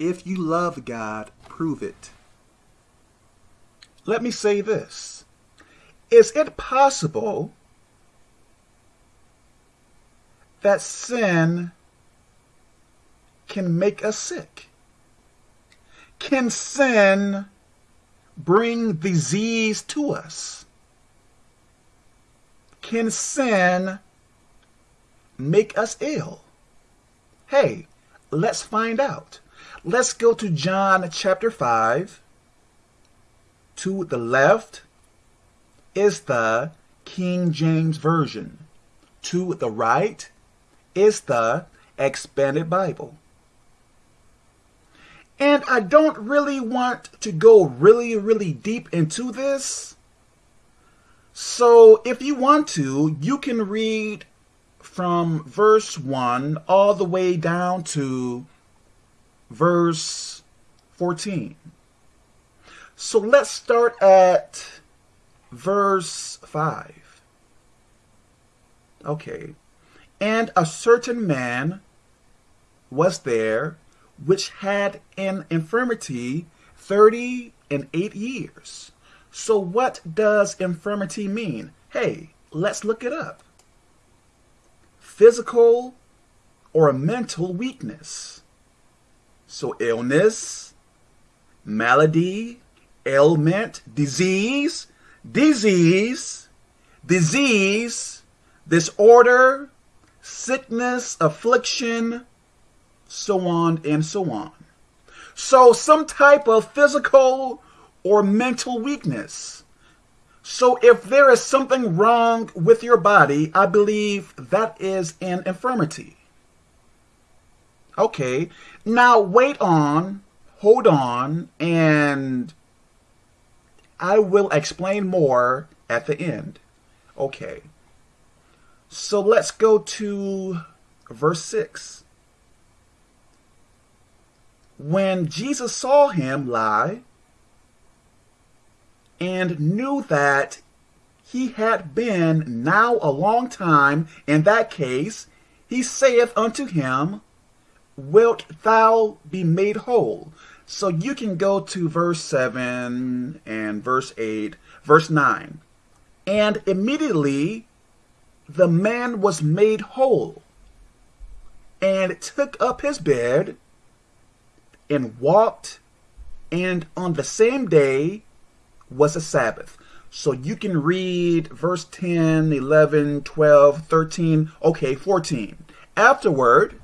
If you love God, prove it. Let me say this. Is it possible that sin can make us sick? Can sin bring disease to us? Can sin make us ill? Hey, let's find out. Let's go to John chapter 5. To the left is the King James Version. To the right is the Expanded Bible. And I don't really want to go really, really deep into this. So if you want to, you can read from verse 1 all the way down to verse 14. So let's start at verse 5. Okay. And a certain man was there which had an infirmity thirty and eight years. So what does infirmity mean? Hey, let's look it up. Physical or mental weakness. So illness, malady, ailment, disease, disease, disease, disorder, sickness, affliction, so on and so on. So some type of physical or mental weakness. So if there is something wrong with your body, I believe that is an infirmity. Okay, now wait on, hold on, and I will explain more at the end. Okay, so let's go to verse 6 when Jesus saw him lie and knew that he had been now a long time in that case, he saith unto him, Wilt thou be made whole? So you can go to verse 7 and verse 8, verse 9. And immediately the man was made whole and took up his bed and walked, and on the same day was a Sabbath. So you can read verse 10, 11, 12, 13, okay, 14. Afterward,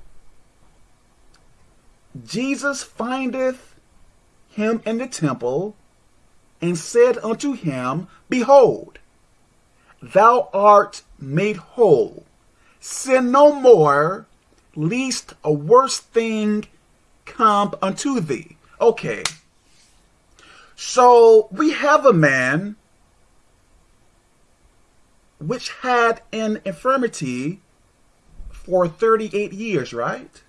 Jesus findeth him in the temple and said unto him, Behold, thou art made whole. Sin no more, lest a worse thing come unto thee. Okay. So we have a man which had an infirmity for 38 years, right?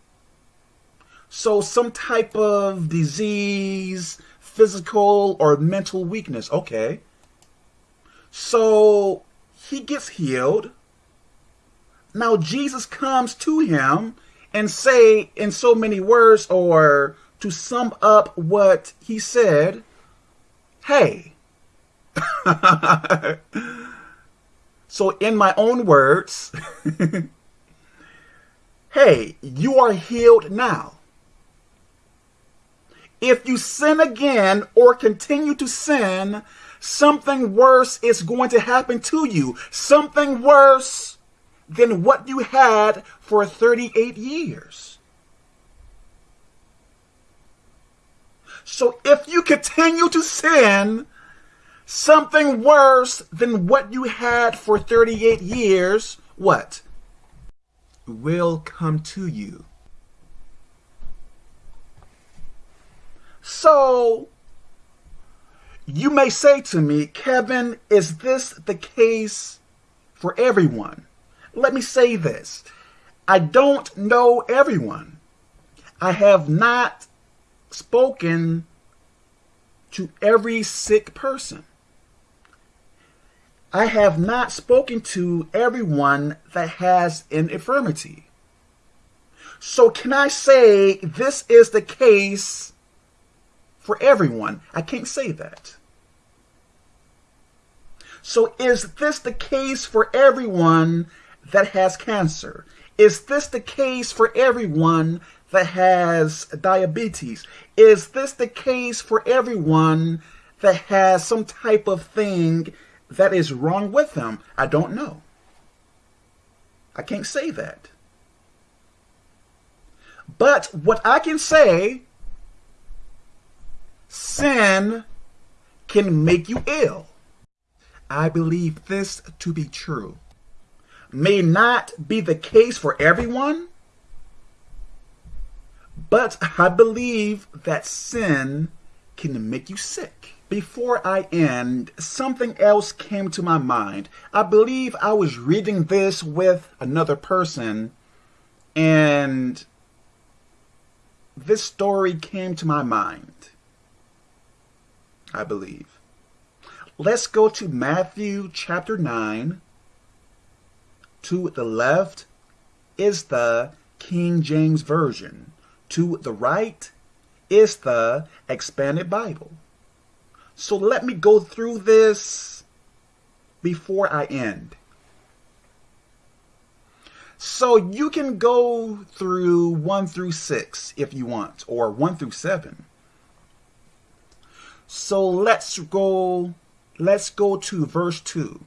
So some type of disease, physical or mental weakness. Okay. So he gets healed. Now Jesus comes to him and say in so many words or to sum up what he said, hey, so in my own words, hey, you are healed now. If you sin again or continue to sin, something worse is going to happen to you. Something worse than what you had for 38 years. So if you continue to sin, something worse than what you had for 38 years, what? Will come to you. So, you may say to me, Kevin, is this the case for everyone? let me say this. I don't know everyone. I have not spoken to every sick person. I have not spoken to everyone that has an infirmity. So, can I say this is the case for everyone? I can't say that. So, is this the case for everyone that has cancer? Is this the case for everyone that has diabetes? Is this the case for everyone that has some type of thing that is wrong with them? I don't know. I can't say that. But what I can say, sin can make you ill. I believe this to be true. May not be the case for everyone, but I believe that sin can make you sick. Before I end, something else came to my mind. I believe I was reading this with another person, and this story came to my mind. I believe. Let's go to Matthew chapter 9. To the left is the King James Version. To the right is the Expanded Bible. So let me go through this before I end. So you can go through 1 through 6 if you want, or 1 through 7. So let's go let's go to verse 2.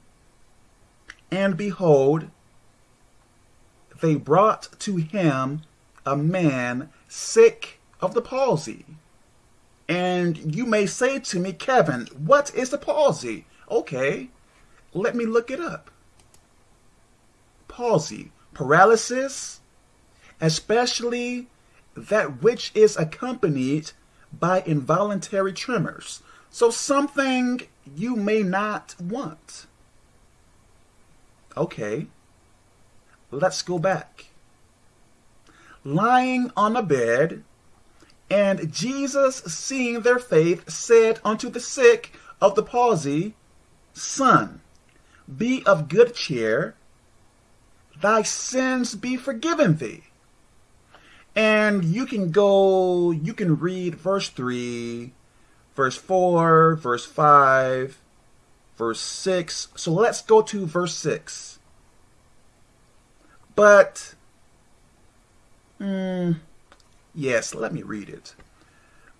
And behold, they brought to him a man sick of the palsy and you may say to me, Kevin, what is the palsy? Okay, let me look it up. Palsy, paralysis, especially that which is accompanied by involuntary tremors. So something you may not want. Okay, let's go back. Lying on a bed, and Jesus, seeing their faith, said unto the sick of the palsy, Son, be of good cheer, thy sins be forgiven thee. And you can go, you can read verse 3, verse 4, verse 5, verse 6. So let's go to verse 6. But, hmm, Yes, let me read it.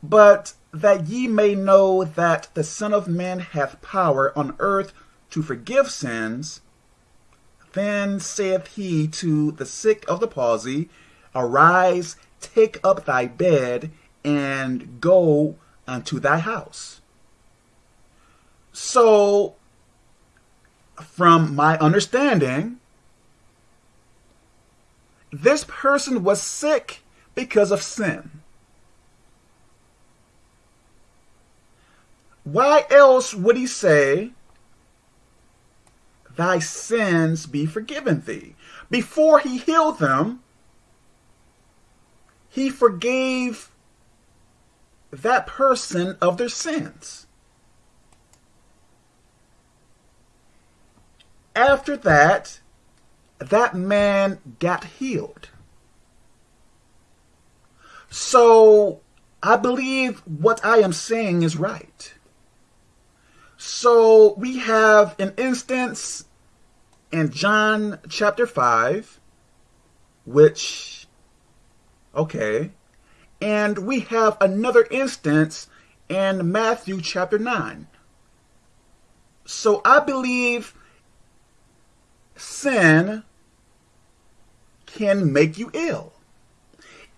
But that ye may know that the Son of Man hath power on earth to forgive sins, then saith he to the sick of the palsy, Arise, take up thy bed, and go unto thy house. So, from my understanding, this person was sick because of sin. Why else would he say, Thy sins be forgiven thee? Before he healed them, he forgave that person of their sins. After that, that man got healed. So I believe what I am saying is right. So we have an instance in John chapter 5, which, okay, and we have another instance in Matthew chapter 9. So I believe sin can make you ill.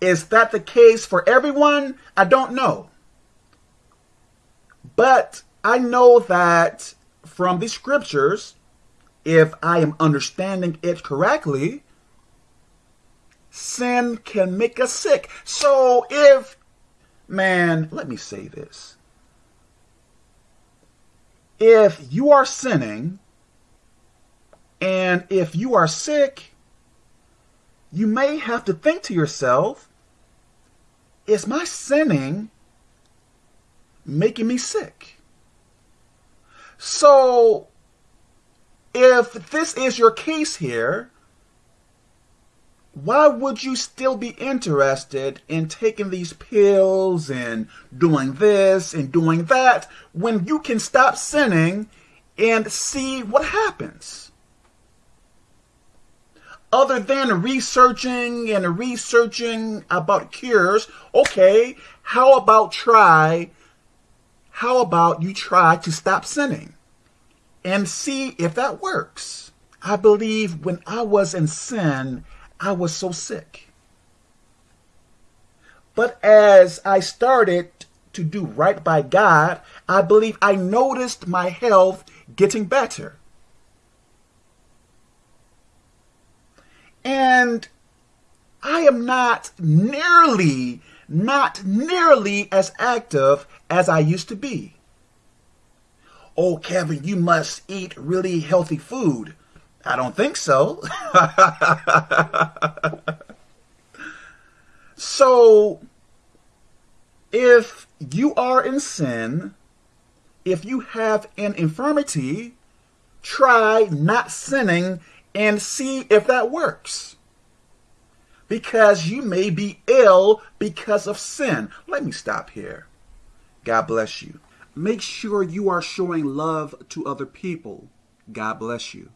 Is that the case for everyone? I don't know. But I know that from the scriptures, if I am understanding it correctly, sin can make us sick. So if, man, let me say this. If you are sinning and if you are sick, you may have to think to yourself, is my sinning making me sick? So, if this is your case here, why would you still be interested in taking these pills and doing this and doing that when you can stop sinning and see what happens? Other than researching and researching about cures, okay, how about try, how about you try to stop sinning and see if that works? I believe when I was in sin, I was so sick. But as I started to do right by God, I believe I noticed my health getting better. And I am not nearly, not nearly as active as I used to be. Oh, Kevin, you must eat really healthy food. I don't think so. so, if you are in sin, if you have an infirmity, try not sinning and see if that works. Because you may be ill because of sin. Let me stop here. God bless you. Make sure you are showing love to other people. God bless you.